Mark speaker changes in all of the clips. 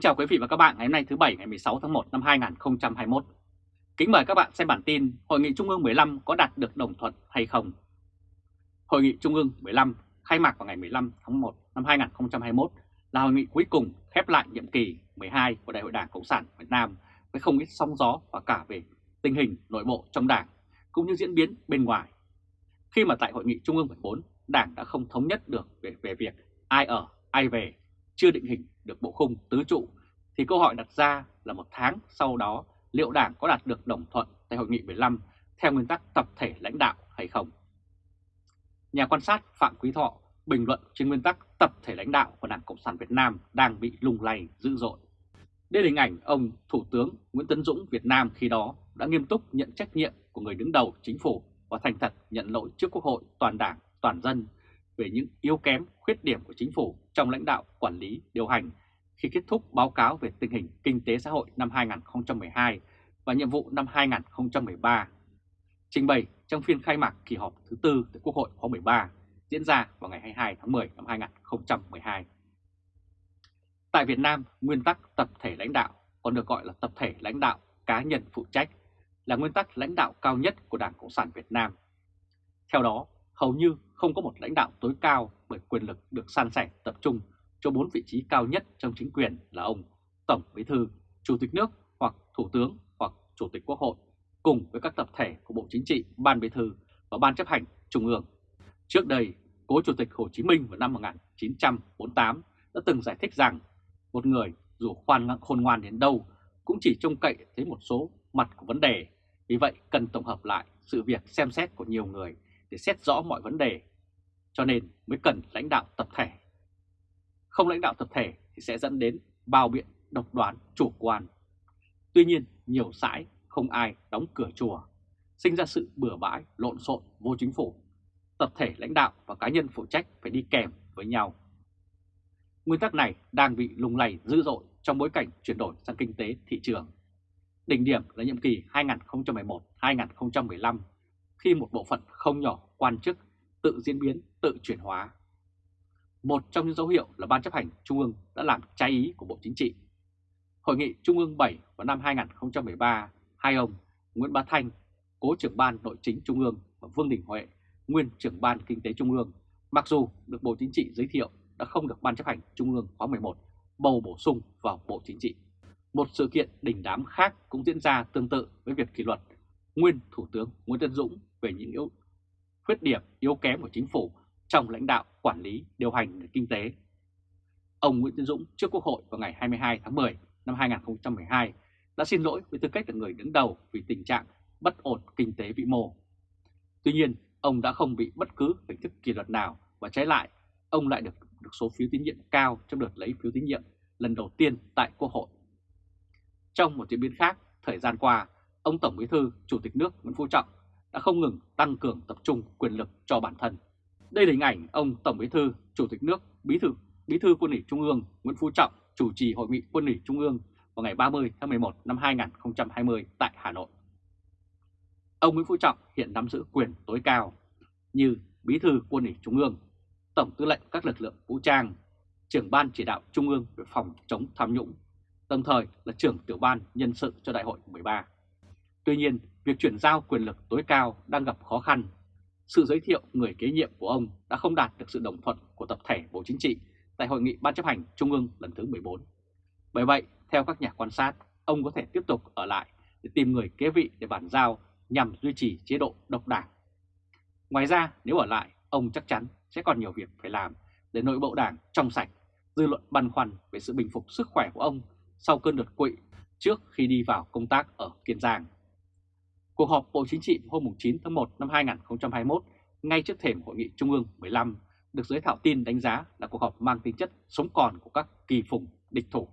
Speaker 1: Kính chào quý vị và các bạn ngày hôm nay thứ Bảy ngày 16 tháng 1 năm 2021. Kính mời các bạn xem bản tin Hội nghị Trung ương 15 có đạt được đồng thuận hay không? Hội nghị Trung ương 15 khai mạc vào ngày 15 tháng 1 năm 2021 là hội nghị cuối cùng khép lại nhiệm kỳ 12 của Đại hội Đảng Cộng sản Việt Nam với không ít sóng gió và cả về tình hình nội bộ trong Đảng cũng như diễn biến bên ngoài. Khi mà tại Hội nghị Trung ương 14, Đảng đã không thống nhất được về, về việc ai ở, ai về, chưa định hình được bộ khung tứ trụ, thì câu hỏi đặt ra là một tháng sau đó liệu Đảng có đạt được đồng thuận tại Hội nghị 15 theo nguyên tắc tập thể lãnh đạo hay không? Nhà quan sát Phạm Quý Thọ bình luận trên nguyên tắc tập thể lãnh đạo của Đảng Cộng sản Việt Nam đang bị lung lay dữ dội. Đây là hình ảnh ông Thủ tướng Nguyễn Tấn Dũng Việt Nam khi đó đã nghiêm túc nhận trách nhiệm của người đứng đầu chính phủ và thành thật nhận lỗi trước Quốc hội toàn đảng, toàn dân về những yếu kém, khuyết điểm của chính phủ trong lãnh đạo, quản lý, điều hành khi kết thúc báo cáo về tình hình kinh tế xã hội năm 2012 và nhiệm vụ năm 2013. Trình bày trong phiên khai mạc kỳ họp thứ tư tại Quốc hội khóa 13 diễn ra vào ngày 22 tháng 10 năm 2012. Tại Việt Nam, nguyên tắc tập thể lãnh đạo còn được gọi là tập thể lãnh đạo cá nhân phụ trách là nguyên tắc lãnh đạo cao nhất của Đảng Cộng sản Việt Nam. Theo đó, hầu như không có một lãnh đạo tối cao bởi quyền lực được san sẻ tập trung cho bốn vị trí cao nhất trong chính quyền là ông Tổng Bí thư, Chủ tịch nước hoặc Thủ tướng hoặc Chủ tịch Quốc hội cùng với các tập thể của Bộ Chính trị, Ban Bí thư và Ban chấp hành Trung ương. Trước đây, Cố Chủ tịch Hồ Chí Minh vào năm 1948 đã từng giải thích rằng một người dù khoan khôn ngoan đến đâu cũng chỉ trông cậy thấy một số mặt của vấn đề. Vì vậy cần tổng hợp lại sự việc xem xét của nhiều người để xét rõ mọi vấn đề. Cho nên mới cần lãnh đạo tập thể. Không lãnh đạo tập thể thì sẽ dẫn đến bao biện, độc đoán, chủ quan. Tuy nhiên nhiều sãi không ai đóng cửa chùa, sinh ra sự bừa bãi, lộn xộn, vô chính phủ. Tập thể lãnh đạo và cá nhân phụ trách phải đi kèm với nhau. Nguyên tắc này đang bị lung lay dữ dội trong bối cảnh chuyển đổi sang kinh tế thị trường. Đỉnh điểm là nhiệm kỳ 2011-2015 khi một bộ phận không nhỏ quan chức tự diễn biến, tự chuyển hóa. Một trong những dấu hiệu là Ban chấp hành Trung ương đã làm trái ý của Bộ Chính trị. Hội nghị Trung ương 7 vào năm 2013, hai ông Nguyễn Bá Thanh, cố trưởng ban nội chính Trung ương và Vương Đình Huệ, nguyên trưởng ban kinh tế Trung ương, mặc dù được Bộ Chính trị giới thiệu đã không được Ban chấp hành Trung ương khóa 11 bầu bổ sung vào Bộ Chính trị. Một sự kiện đình đám khác cũng diễn ra tương tự với việc kỷ luật nguyên Thủ tướng Nguyễn Tân Dũng về những yếu khuyết điểm yếu kém của chính phủ trong lãnh đạo, quản lý, điều hành nền kinh tế. Ông Nguyễn Tiến Dũng trước Quốc hội vào ngày 22 tháng 10 năm 2012 đã xin lỗi với tư cách là người đứng đầu vì tình trạng bất ổn kinh tế vĩ mô. Tuy nhiên, ông đã không bị bất cứ hình thức kỷ luật nào và trái lại, ông lại được được số phiếu tín nhiệm cao trong đợt lấy phiếu tín nhiệm lần đầu tiên tại Quốc hội. Trong một diễn biến khác, thời gian qua, ông Tổng Bí thư, Chủ tịch nước Nguyễn Phú Trọng đã không ngừng tăng cường tập trung quyền lực cho bản thân. Đây là hình ảnh ông Tổng Bí thư, Chủ tịch nước, Bí thư, Bí thư Quân ủy Trung ương Nguyễn Phú Trọng chủ trì hội nghị Quân ủy Trung ương vào ngày 30 tháng 11 năm 2020 tại Hà Nội. Ông Nguyễn Phú Trọng hiện nắm giữ quyền tối cao như Bí thư Quân ủy Trung ương, Tổng tư lệnh các lực lượng vũ trang, trưởng ban chỉ đạo Trung ương về phòng chống tham nhũng, đồng thời là trưởng tiểu ban nhân sự cho đại hội 13. Tuy nhiên, việc chuyển giao quyền lực tối cao đang gặp khó khăn. Sự giới thiệu người kế nhiệm của ông đã không đạt được sự đồng thuận của tập thể Bộ Chính trị tại Hội nghị Ban chấp hành Trung ương lần thứ 14. Bởi vậy, theo các nhà quan sát, ông có thể tiếp tục ở lại để tìm người kế vị để bàn giao nhằm duy trì chế độ độc đảng. Ngoài ra, nếu ở lại, ông chắc chắn sẽ còn nhiều việc phải làm để nội bộ đảng trong sạch, dư luận băn khoăn về sự bình phục sức khỏe của ông sau cơn đột quỵ trước khi đi vào công tác ở Kiên Giang. Cuộc họp Bộ Chính trị hôm 9 tháng 1 năm 2021 ngay trước thềm Hội nghị Trung ương 15 được giới thảo tin đánh giá là cuộc họp mang tính chất sống còn của các kỳ phùng địch thủ.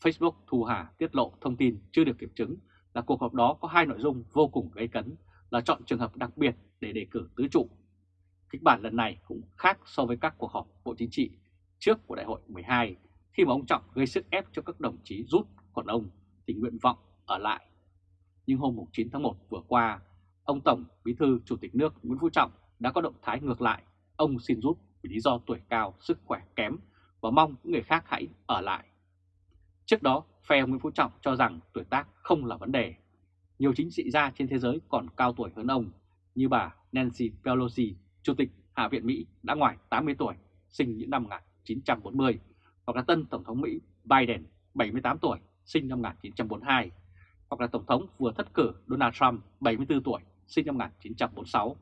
Speaker 1: Facebook Thu Hà tiết lộ thông tin chưa được kiểm chứng là cuộc họp đó có hai nội dung vô cùng gây cấn, là chọn trường hợp đặc biệt để đề cử tứ trụ. Kịch bản lần này cũng khác so với các cuộc họp Bộ Chính trị trước của Đại hội 12 khi mà ông Trọng gây sức ép cho các đồng chí rút còn ông thì nguyện vọng ở lại. Nhưng hôm 9 tháng 1 vừa qua, ông Tổng Bí thư Chủ tịch nước Nguyễn Phú Trọng đã có động thái ngược lại. Ông xin rút vì lý do tuổi cao, sức khỏe kém và mong những người khác hãy ở lại. Trước đó, phe ông Nguyễn Phú Trọng cho rằng tuổi tác không là vấn đề. Nhiều chính trị gia trên thế giới còn cao tuổi hơn ông, như bà Nancy Pelosi, Chủ tịch Hạ viện Mỹ đã ngoài 80 tuổi, sinh những năm 1940, hoặc là tân Tổng thống Mỹ Biden, 78 tuổi, sinh năm 1942, hoặc là Tổng thống vừa thất cử Donald Trump, 74 tuổi, sinh năm 1946,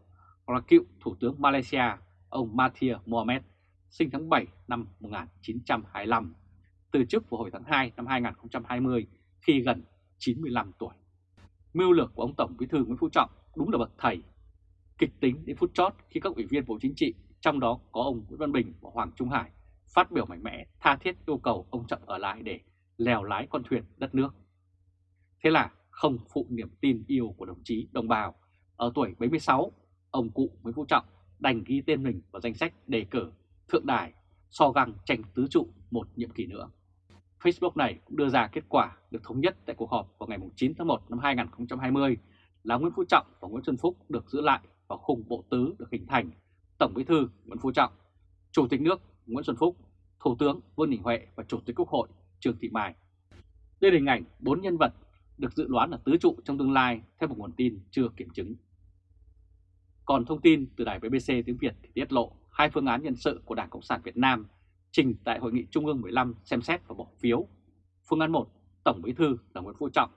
Speaker 1: hoặc là cựu Thủ tướng Malaysia, ông Mahathir Mohamed sinh tháng 7 năm 1925, từ chức vào hồi tháng 2 năm 2020 khi gần 95 tuổi. Mưu lược của ông Tổng Bí thư Nguyễn Phú Trọng đúng là bậc thầy. Kịch tính đến phút chót khi các ủy viên Bộ Chính trị, trong đó có ông Nguyễn Văn Bình và Hoàng Trung Hải, phát biểu mạnh mẽ tha thiết yêu cầu ông Trọng ở lại để lèo lái con thuyền đất nước. Thế là không phụ niềm tin yêu của đồng chí đồng bào, ở tuổi 76, ông cụ Nguyễn Phú Trọng đành ghi tên mình vào danh sách đề cử thượng đài so găng tranh tứ trụ một nhiệm kỳ nữa. Facebook này cũng đưa ra kết quả được thống nhất tại cuộc họp vào ngày 9 tháng 1 năm 2020 là Nguyễn Phú Trọng và Nguyễn Xuân Phúc được giữ lại vào khung bộ tứ được hình thành Tổng Bí thư Nguyễn Phú Trọng, Chủ tịch nước Nguyễn Xuân Phúc, Thủ tướng Vương Đình Huệ và Chủ tịch Quốc hội Trương Thị Mai. Đây là hình ảnh bốn nhân vật được dự đoán là tứ trụ trong tương lai theo một nguồn tin chưa kiểm chứng. Còn thông tin từ đài BBC tiếng Việt thì tiết lộ hai phương án nhân sự của Đảng Cộng sản Việt Nam trình tại Hội nghị Trung ương 15 xem xét và bỏ phiếu. Phương án 1, Tổng Bí thư là Nguyễn Phú Trọng,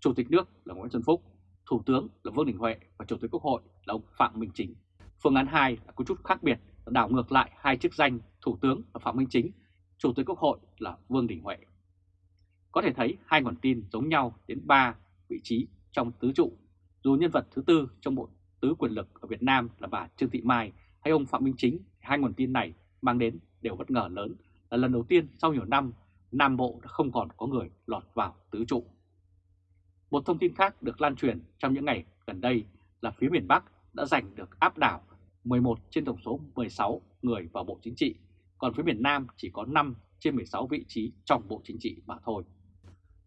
Speaker 1: Chủ tịch nước là Nguyễn Xuân Phúc, Thủ tướng là Vương Đình Huệ và Chủ tịch Quốc hội là ông Phạm Minh Chính. Phương án 2 là có chút khác biệt, đảo ngược lại hai chức danh Thủ tướng là Phạm Minh Chính, Chủ tịch Quốc hội là Vương Đình Huệ. Có thể thấy hai nguồn tin giống nhau đến 3 vị trí trong tứ trụ, dù nhân vật thứ tư trong bộ tứ quyền lực ở Việt Nam là bà Trương Thị Mai hay ông Phạm Minh Chính, hai nguồn tin này mang đến đều bất ngờ lớn là lần đầu tiên sau nhiều năm Nam Bộ đã không còn có người lọt vào tứ trụ. Một thông tin khác được lan truyền trong những ngày gần đây là phía miền Bắc đã giành được áp đảo 11 trên tổng số 16 người vào Bộ Chính trị, còn phía miền Nam chỉ có 5 trên 16 vị trí trong Bộ Chính trị mà thôi.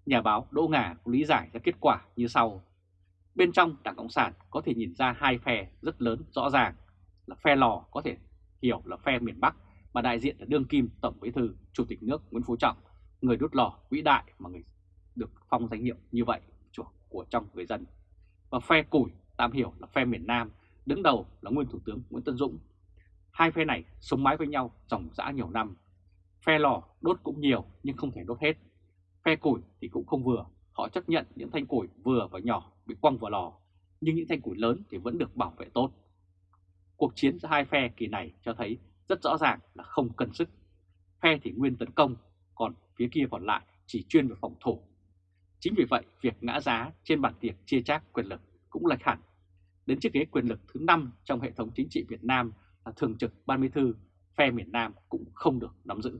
Speaker 1: Nhà báo Đỗ Ngà lý giải ra kết quả như sau. Bên trong Đảng Cộng sản có thể nhìn ra hai phe rất lớn rõ ràng là phe lò có thể hiểu là phe miền Bắc mà đại diện là đương kim Tổng Bí thư Chủ tịch nước Nguyễn Phú Trọng, người đốt lò vĩ đại mà người được phong danh hiệu như vậy của trong người dân. Và phe củi tạm hiểu là phe miền Nam, đứng đầu là nguyên Thủ tướng Nguyễn Tân Dũng. Hai phe này sống mái với nhau dòng dã nhiều năm. Phe lò đốt cũng nhiều nhưng không thể đốt hết. Phe củi thì cũng không vừa, họ chấp nhận những thanh củi vừa và nhỏ bị quăng vào lò, nhưng những thanh củi lớn thì vẫn được bảo vệ tốt. Cuộc chiến giữa hai phe kỳ này cho thấy rất rõ ràng là không cân sức. Phe thì nguyên tấn công, còn phía kia còn lại chỉ chuyên về phòng thủ. Chính vì vậy, việc ngã giá trên bàn tiệc chia chác quyền lực cũng lệch hẳn. Đến chiếc ghế quyền lực thứ 5 trong hệ thống chính trị Việt Nam là thường trực ban bí thư, phe miền Nam cũng không được nắm giữ.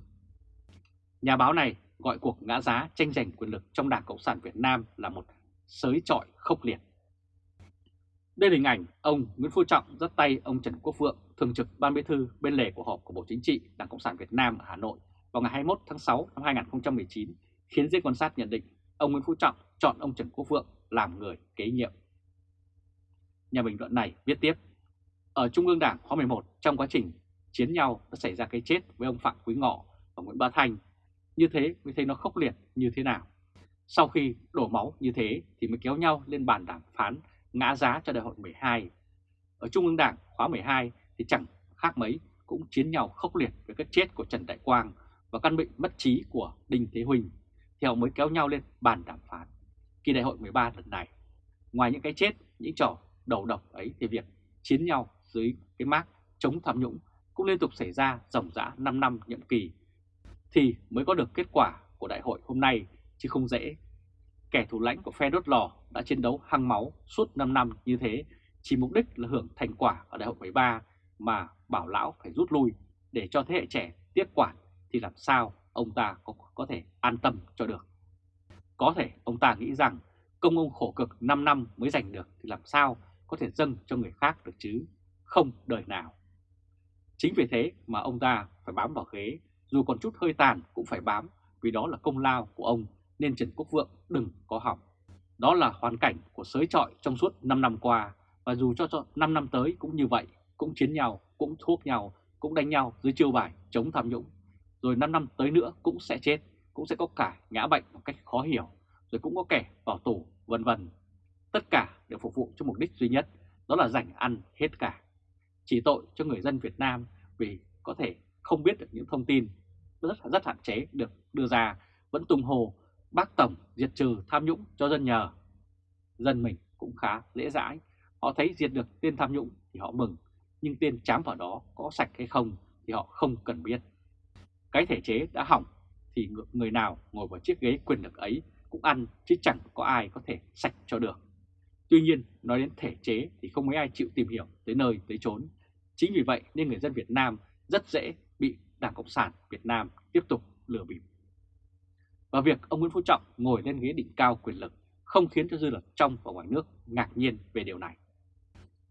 Speaker 1: Nhà báo này gọi cuộc ngã giá tranh giành quyền lực trong Đảng Cộng sản Việt Nam là một sới trọi khốc liệt. Đây là hình ảnh ông Nguyễn Phú Trọng dắt tay ông Trần Quốc Vượng, thường trực ban bí thư bên lề của họp của Bộ Chính trị Đảng Cộng sản Việt Nam ở Hà Nội vào ngày 21 tháng 6 năm 2019, khiến giới quan sát nhận định ông Nguyễn Phú Trọng chọn ông Trần Quốc Vượng làm người kế nhiệm. Nhà bình luận này viết tiếp, ở Trung ương Đảng khóa 11 trong quá trình chiến nhau đã xảy ra cái chết với ông Phạm Quý Ngọ và Nguyễn Bá Thanh, như thế mới thấy nó khốc liệt như thế nào. Sau khi đổ máu như thế thì mới kéo nhau lên bàn đàm phán ngã giá cho đại hội 12. Ở Trung ương Đảng khóa 12 thì chẳng khác mấy cũng chiến nhau khốc liệt với cái chết của Trần Đại Quang và căn bệnh mất trí của Đinh Thế Huỳnh thì họ mới kéo nhau lên bàn đàm phán. Kỳ đại hội 13 lần này, ngoài những cái chết, những trò đầu độc ấy thì việc chiến nhau dưới cái mác chống tham nhũng cũng liên tục xảy ra ròng rã 5 năm nhiệm kỳ thì mới có được kết quả của đại hội hôm nay chứ không dễ. Kẻ thủ lãnh của phe đốt lò đã chiến đấu hăng máu suốt 5 năm như thế chỉ mục đích là hưởng thành quả ở đại hội 13 mà bảo lão phải rút lui để cho thế hệ trẻ tiếp quản thì làm sao ông ta có, có thể an tâm cho được. Có thể ông ta nghĩ rằng công ông khổ cực 5 năm mới giành được thì làm sao có thể dâng cho người khác được chứ, không đời nào. Chính vì thế mà ông ta phải bám vào ghế, dù còn chút hơi tàn cũng phải bám vì đó là công lao của ông nên Trần Quốc Vượng đừng có hỏng. Đó là hoàn cảnh của sới trọi trong suốt 5 năm qua và dù cho, cho 5 năm tới cũng như vậy, cũng chiến nhau, cũng thuốc nhau, cũng đánh nhau dưới chiêu bài chống tham nhũng rồi 5 năm tới nữa cũng sẽ chết cũng sẽ có cả ngã bệnh một cách khó hiểu, rồi cũng có kẻ vào tù, vân vân. Tất cả đều phục vụ cho mục đích duy nhất, đó là giành ăn hết cả. Chỉ tội cho người dân Việt Nam vì có thể không biết được những thông tin rất rất hạn chế được đưa ra, vẫn tung hồ bác Tổng diệt trừ tham nhũng cho dân nhờ. Dân mình cũng khá dễ dãi, họ thấy diệt được tên tham nhũng thì họ mừng, nhưng tên chám vào đó có sạch hay không thì họ không cần biết. Cái thể chế đã hỏng thì người nào ngồi vào chiếc ghế quyền lực ấy cũng ăn chứ chẳng có ai có thể sạch cho được. Tuy nhiên, nói đến thể chế thì không mấy ai chịu tìm hiểu tới nơi tới chốn. Chính vì vậy nên người dân Việt Nam rất dễ bị Đảng Cộng sản Việt Nam tiếp tục lừa bịp. Và việc ông Nguyễn Phú Trọng ngồi lên ghế đỉnh cao quyền lực không khiến cho dư luận trong và ngoài nước ngạc nhiên về điều này.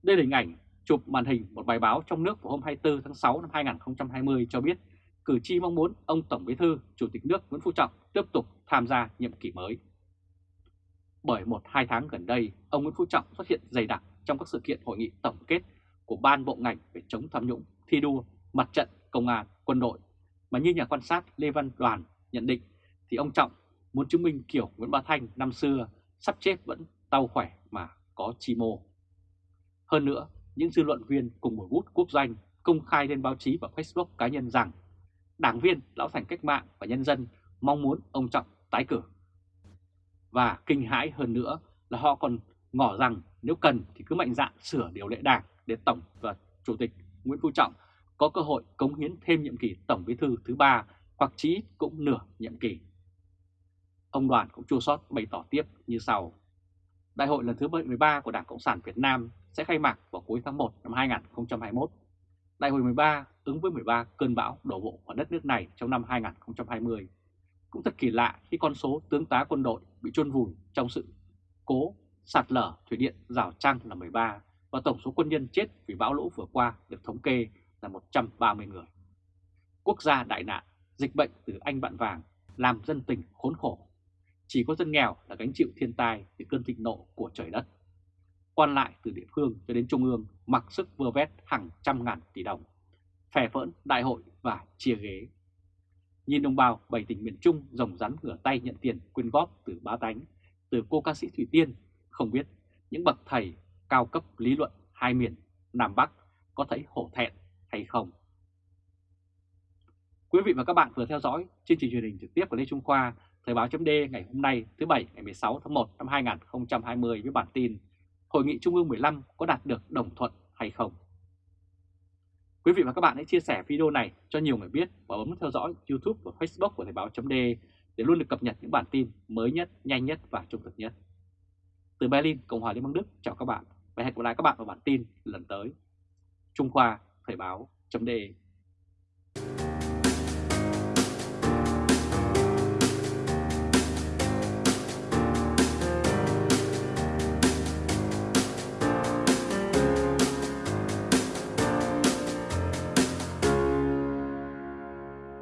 Speaker 1: Đây là hình ảnh chụp màn hình một bài báo trong nước vào hôm 24 tháng 6 năm 2020 cho biết cử tri mong muốn ông Tổng Bí thư, Chủ tịch nước Nguyễn Phú Trọng tiếp tục tham gia nhiệm kỳ mới. Bởi một hai tháng gần đây, ông Nguyễn Phú Trọng xuất hiện dày đặc trong các sự kiện hội nghị tổng kết của ban bộ ngành về chống tham nhũng, thi đua, mặt trận, công an, quân đội. Mà như nhà quan sát Lê Văn Đoàn nhận định thì ông Trọng muốn chứng minh kiểu Nguyễn Bá Thanh năm xưa sắp chết vẫn tao khỏe mà có chi mô. Hơn nữa, những dư luận viên cùng một bút quốc doanh công khai lên báo chí và Facebook cá nhân rằng đảng viên, lão thành cách mạng và nhân dân mong muốn ông Trọng tái cử. Và kinh hãi hơn nữa là họ còn ngỏ rằng nếu cần thì cứ mạnh dạn sửa điều lệ đảng để Tổng và Chủ tịch Nguyễn Phú Trọng có cơ hội cống hiến thêm nhiệm kỳ Tổng Bí thư thứ ba hoặc chí cũng nửa nhiệm kỳ. Ông Đoàn cũng chua sót bày tỏ tiếp như sau. Đại hội lần thứ 13 của Đảng Cộng sản Việt Nam sẽ khai mạc vào cuối tháng 1 năm 2021. Đại hội 13 ứng với 13 cơn bão đổ bộ vào đất nước này trong năm 2020. Cũng thật kỳ lạ khi con số tướng tá quân đội bị chôn vùi trong sự cố sạt lở thủy điện Rào Trăng là 13 và tổng số quân nhân chết vì bão lũ vừa qua được thống kê là 130 người. Quốc gia đại nạn, dịch bệnh từ Anh bạn vàng làm dân tình khốn khổ. Chỉ có dân nghèo là gánh chịu thiên tai từ cơn thịnh nộ của trời đất. Quan lại từ địa phương cho đến trung ương mặc sức vơ vét hàng trăm ngàn tỷ đồng, phè phỡn đại hội và chia ghế. Nhìn đồng bào bảy tỉnh miền Trung rồng rắn ngửa tay nhận tiền quyên góp từ bá tánh, từ cô ca sĩ Thủy Tiên, không biết những bậc thầy cao cấp lý luận hai miền Nam Bắc có thấy hổ thẹn hay không. Quý vị và các bạn vừa theo dõi chương trình truyền hình trực tiếp của Lê Trung Khoa, Thời báo chấm ngày hôm nay thứ Bảy ngày 16 tháng 1 năm 2020 với bản tin Hội nghị Trung ương 15 có đạt được đồng thuận hay không? Quý vị và các bạn hãy chia sẻ video này cho nhiều người biết và bấm theo dõi YouTube và Facebook của Thời báo chấm để luôn được cập nhật những bản tin mới nhất, nhanh nhất và trung thực nhất. Từ Berlin, Cộng hòa Liên bang Đức, chào các bạn và hẹn gặp lại các bạn vào bản tin lần tới. Trung Khoa Thời báo chấm đề.